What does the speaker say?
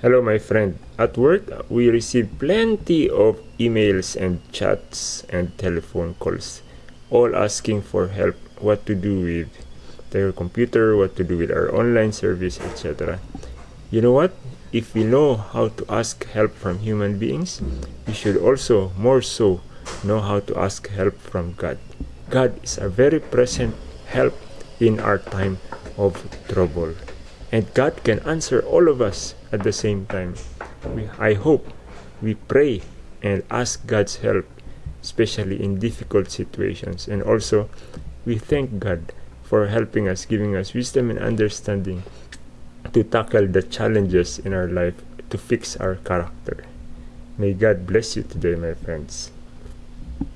Hello, my friend. At work, we receive plenty of emails and chats and telephone calls, all asking for help what to do with their computer, what to do with our online service, etc. You know what? If we know how to ask help from human beings, we should also, more so, know how to ask help from God. God is a very present help in our time of trouble. And God can answer all of us at the same time. We, I hope we pray and ask God's help, especially in difficult situations. And also, we thank God for helping us, giving us wisdom and understanding to tackle the challenges in our life to fix our character. May God bless you today, my friends.